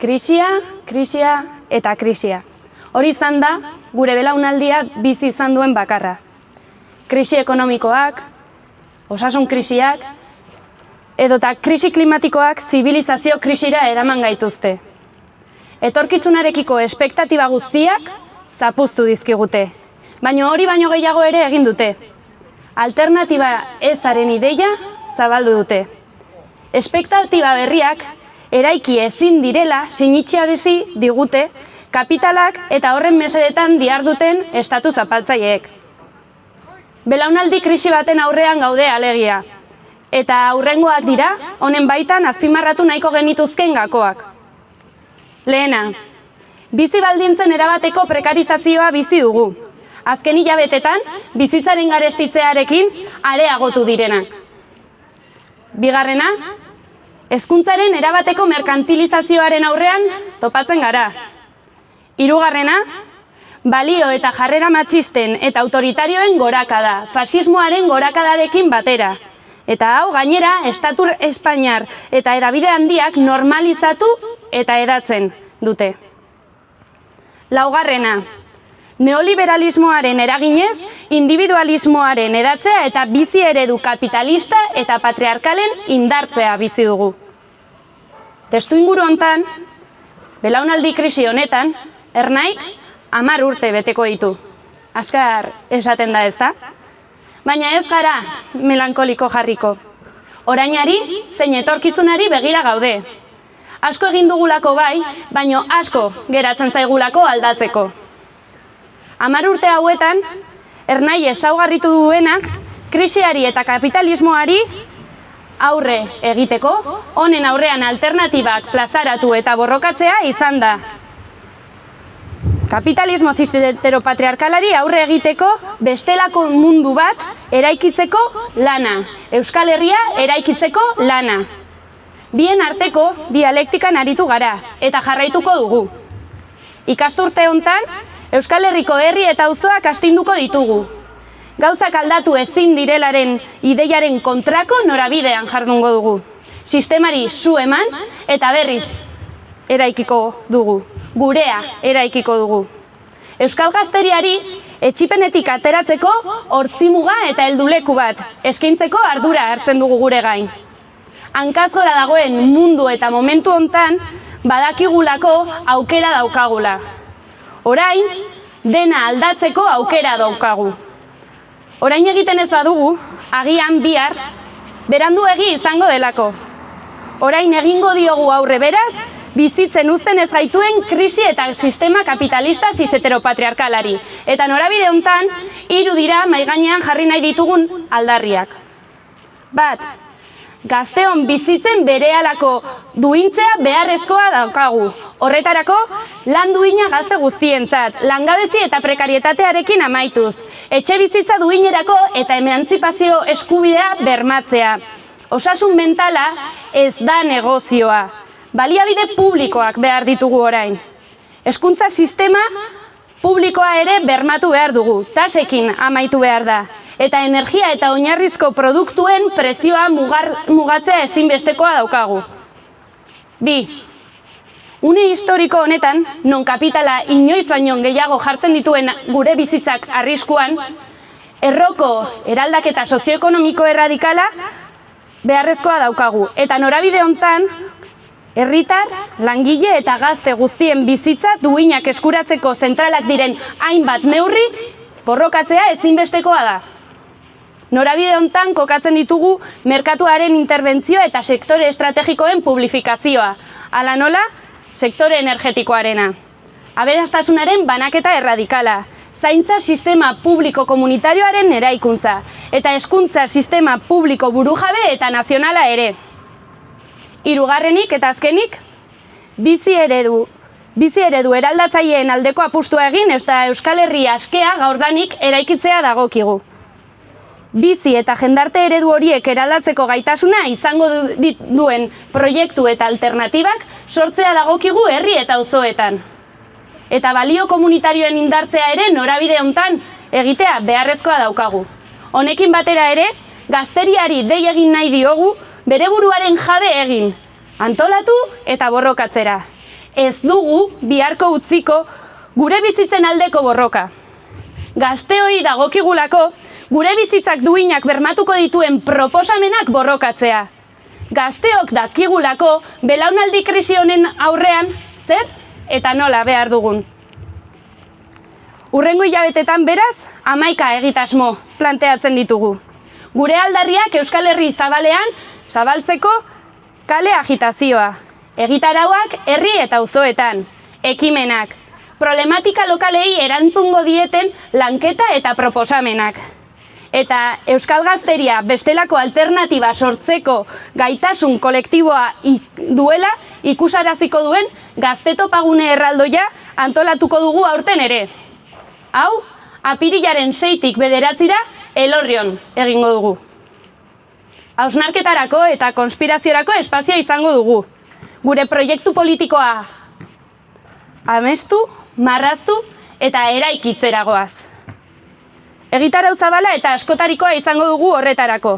krisia, krisia eta krisia. Hori izan da, gure belaunaldia bizi izan duen bakarra. Krisi ekonomikoak, osasun krisiak, edota krisi klimatikoak zibilizazio krisira eraman gaituzte. Etorkizunarekiko espektatiba guztiak zapuztu dizkigute, baina hori baino gehiago ere egin dute. Alternatiba ezaren ideia zabaldu dute. Espektatiba berriak eraiki ezin direla sinitxearezi digute kapitalak eta horren mesedetan diarduten estatu zapaltzaileek. Belaunaldi krisi baten aurrean gaude alegia, eta aurrengoak dira, honen baitan azpimarratu nahiko genituzken gakoak. Lehena, bizi baldintzen erabateko prekarizazioa bizi dugu. Azken hilabetetan, bizitzaren garestitzearekin areagotu direnak. Bigarrena, hezkuntzaren erabateko merkantilizazioaren aurrean topatzen gara. Hirugarrena, balio eta jarrera matxisten eta autoritarioen gorakada, fasismoaren gorakadarekin batera. Eta hau gainera, estatur Espainiar eta edabide handiak normalizatu eta edatzen dute. Laugarrena, neoliberalismoaren eraginez, individualismoaren edatzea eta bizi eredu kapitalista eta patriarkalen indartzea bizi dugu. Testu inguru hontan, belaunaldi krisi honetan, ernaik amar urte beteko ditu. Azkar esaten da ez da? Baina ez gara melankoliko jarriko. Orainari, zein etorkizunari begira gaude. Asko egin dugulako bai, baino asko geratzen zaigulako aldatzeko. Amar urte hauetan, ernai ezaugarritu duena, krisiari eta kapitalismoari aurre egiteko, honen aurrean alternatibak plazaratu eta borrokatzea izan da. Kapitalismo patriarkalari aurre egiteko bestelako mundu bat eraikitzeko lana. Euskal Herria eraikitzeko lana. Bien arteko dialektikan aritu gara eta jarraituko dugu. Ikasturte hontan Euskal Herriko herri eta auzoak astinduko ditugu. Gauzak aldatu ezin direlaren ideiaren kontrako norabidean jardungo dugu. Sistemari zu eman eta berriz eraikiko dugu gurea eraikiko dugu. Euskal Gazteriari etxipenetik ateratzeko hortzimuga eta helduleku bat eskaintzeko ardura hartzen dugu gure gain. Hankazora dagoen mundu eta momentu hontan badakigulako aukera daukagula. Orain, dena aldatzeko aukera daukagu. Orain egiten ez badugu, agian bihar, berandu egi izango delako. Orain egingo diogu aurre beraz, bizitzen uzten ez gaituen krisi eta sistema kapitalista ziseteropatriarkalari. Eta norabide hontan hiru dira maiganean jarri nahi ditugun aldarriak. Bat, gazteon bizitzen berehalako duintzea beharrezkoa daukagu. Horretarako, lan duina gazte guztientzat, langabezi eta prekarietatearekin amaituz. Etxe bizitza duinerako eta emantzipazio eskubidea bermatzea. Osasun mentala ez da negozioa baliabide publikoak behar ditugu orain. Hezkuntza sistema publikoa ere bermatu behar dugu, tasekin amaitu behar da. Eta energia eta oinarrizko produktuen prezioa mugar, mugatzea ezinbestekoa daukagu. Bi, une historiko honetan, non kapitala inoiz baino gehiago jartzen dituen gure bizitzak arriskuan, erroko eraldaketa sozioekonomiko erradikala beharrezkoa daukagu. Eta norabide hontan, Herritar, langile eta gazte guztien bizitza duinak eskuratzeko zentralak diren hainbat neurri borrokatzea ezinbestekoa da. Norabide hontan kokatzen ditugu merkatuaren interbentzioa eta sektore estrategikoen publifikazioa. Ala nola, sektore energetikoarena. Aberastasunaren banaketa erradikala. Zaintza sistema publiko komunitarioaren eraikuntza. Eta eskuntza sistema publiko burujabe eta nazionala ere. Hirugarrenik eta azkenik, bizi eredu. Bizi eredu eraldatzaileen aldeko apustua egin eta Euskal Herria askea gaurdanik eraikitzea dagokigu. Bizi eta jendarte eredu horiek eraldatzeko gaitasuna izango duen proiektu eta alternatibak sortzea dagokigu herri eta auzoetan. Eta balio komunitarioen indartzea ere norabide hontan egitea beharrezkoa daukagu. Honekin batera ere, gazteriari dei egin nahi diogu bere buruaren jabe egin, antolatu eta borrokatzera. Ez dugu biharko utziko gure bizitzen aldeko borroka. Gazteoi dagokigulako gure bizitzak duinak bermatuko dituen proposamenak borrokatzea. Gazteok dakigulako belaunaldi krisi honen aurrean zer eta nola behar dugun. Urrengo hilabetetan beraz, amaika egitasmo planteatzen ditugu. Gure aldarriak Euskal Herri zabalean zabaltzeko kale agitazioa. Egitarauak herri eta auzoetan, ekimenak, problematika lokalei erantzungo dieten lanketa eta proposamenak. Eta Euskal Gazteria bestelako alternatiba sortzeko gaitasun kolektiboa duela ikusaraziko duen gaztetopagune erraldoia antolatuko dugu aurten ere. Hau, apirilaren seitik bederatzira elorrion egingo dugu. Hausnarketarako eta konspiraziorako espazioa izango dugu. Gure proiektu politikoa amestu, marraztu eta eraikitzeragoaz. Egitarau zabala eta askotarikoa izango dugu horretarako.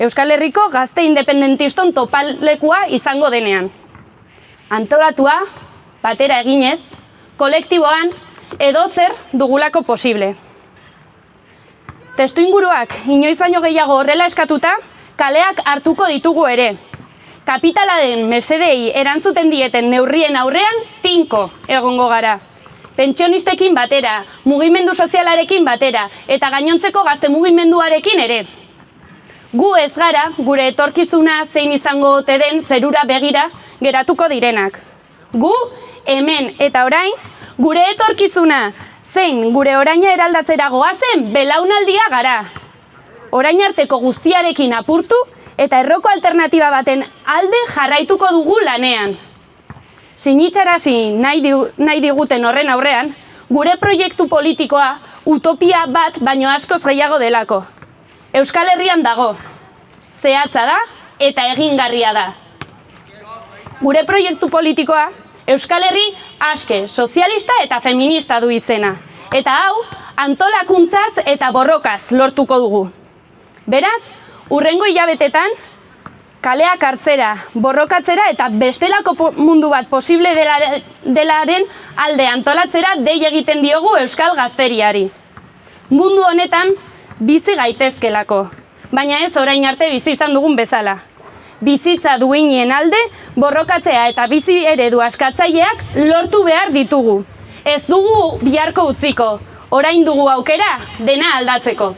Euskal Herriko gazte independentiston topalekua izango denean. Antolatua, batera eginez, kolektiboan edo zer dugulako posible. Testu inguruak inoiz baino gehiago horrela eskatuta, kaleak hartuko ditugu ere. Kapitala den mesedei erantzuten dieten neurrien aurrean tinko egongo gara. Pentsionistekin batera, mugimendu sozialarekin batera eta gainontzeko gazte mugimenduarekin ere. Gu ez gara, gure etorkizuna zein izango ote den zerura begira geratuko direnak. Gu, hemen eta orain, Gure etorkizuna, zein gure oraina eraldatzera goazen belaunaldia gara. Orain arteko guztiarekin apurtu eta erroko alternatiba baten alde jarraituko dugu lanean. Sinitxarasi nahi, nahi diguten horren aurrean, gure proiektu politikoa utopia bat baino askoz gehiago delako. Euskal Herrian dago, zehatza da eta egingarria da. Gure proiektu politikoa Euskal Herri aske, sozialista eta feminista du izena. Eta hau, antolakuntzaz eta borrokaz lortuko dugu. Beraz, urrengo hilabetetan, kaleak hartzera, borrokatzera eta bestelako mundu bat posible delaren alde antolatzera dei egiten diogu Euskal Gazteriari. Mundu honetan bizi gaitezkelako, baina ez orain arte bizi izan dugun bezala bizitza duinien alde, borrokatzea eta bizi eredu askatzaileak lortu behar ditugu. Ez dugu biharko utziko, orain dugu aukera dena aldatzeko.